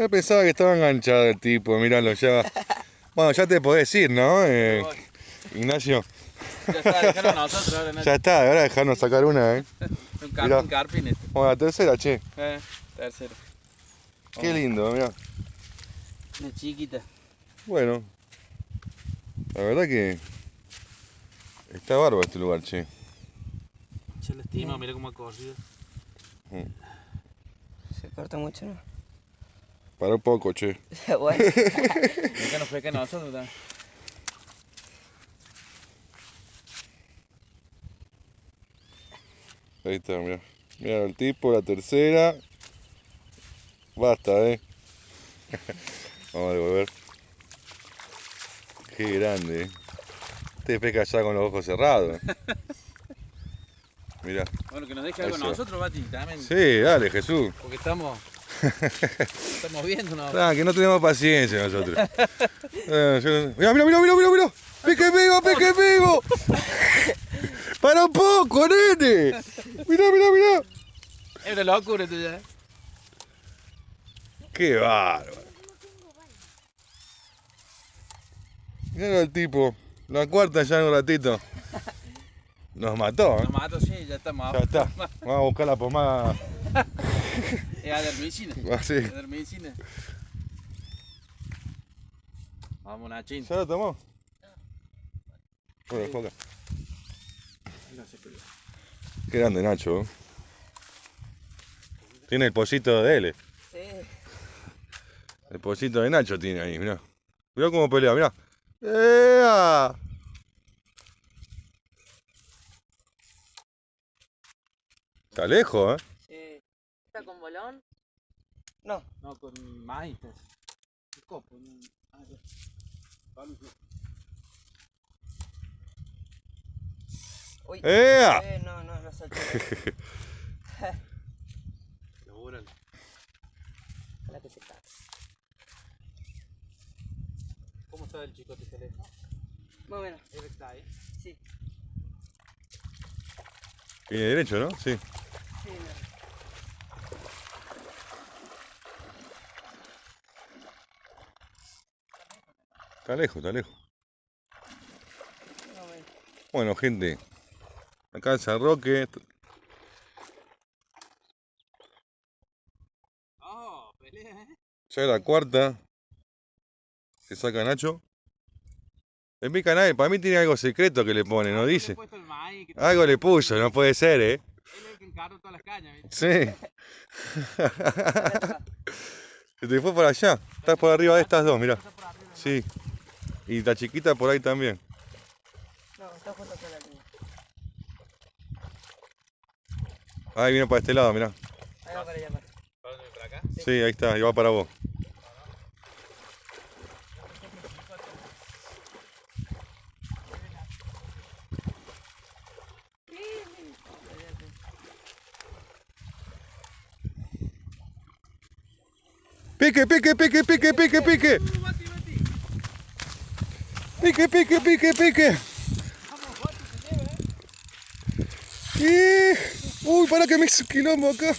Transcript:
Yo pensaba que estaba enganchado el tipo, míralo ya. Bueno, ya te podés ir, ¿no? Eh, Ignacio. Ya está, nosotros ahora, Nacho. Ya está, ahora dejarnos sacar una, ¿eh? Un Mirá. carpín, carpín este. Bueno, la tercera, che. Eh, tercero. Qué lindo, mirá. Una chiquita. Bueno. La verdad que... Está bárbaro este lugar, che. Se la estima, mira cómo ha corrido. Se corta mucho, ¿no? Para un poco, che. bueno. Mira que nos fue que nosotros también. Ahí está, mirá. Mirá el tipo, la tercera. Basta, eh. Vamos a devolver. Qué grande, eh. Este pesca ya con los ojos cerrados. Mirá. Bueno, que nos deje algo nosotros, Bati, también. Sí, dale, Jesús. Porque estamos. Estamos viendo, ¿no? Ah, que no tenemos paciencia nosotros. Eh, yo- Mirá, mirá, mirá, mirá, mirá. ¡Pique vivo, pique vivo! ¡Para un poco, nene! Mirá, mirá, mirá. Es una locura esto ya. ¡Qué bárbaro! Mirá el tipo. La cuarta ya en un ratito. Nos mató, ¿eh? Nos mato, sí, ya estamos. Ya está. Vamos a buscar la pomada Es adermicina. así. Adermicina. Vamos, Nachín. ¿Ya lo tomó? Bueno, foca. Qué grande Nacho. ¿eh? Tiene el pocito de él. Sí. El pocito de Nacho tiene ahí, mirá. Mirá cómo pelea, mirá. ¡Ea! Está lejos, ¿eh? Sí. ¿Está con bolón? No. No, con majitas. ¿Qué copo? Ah. Uy. ¡Ea! Eh, no, no, lo solté. Órale. Ojalá que se cae. ¿Cómo está el chicote que le Más o menos. Él está ahí. Sí. Viene derecho, ¿no? Sí, no. Está lejos, está lejos. Bueno, gente. Acá en San Roque. Oh, pelea, ¿eh? Ya es la cuarta. Que saca Nacho. En mi canal, para mí tiene algo secreto que le pone, ¿no dice? Algo le puso, no puede ser, ¿eh? Él es el que encarga todas las cañas, ¿viste? Sí. Se te fue por allá. Estás por arriba de estas dos, ¿no? Sí. Y la chiquita por ahí también. No, está justo acá la línea. Ahí viene para este lado, mirá. Ahí va para allá, para. ¿Para acá? Sí, ahí está, y va para vos. Pique, pique, pique, pique, pique, pique. Pique, pique, pique, pique. Y... Uy, para que me hizo quilombo acá.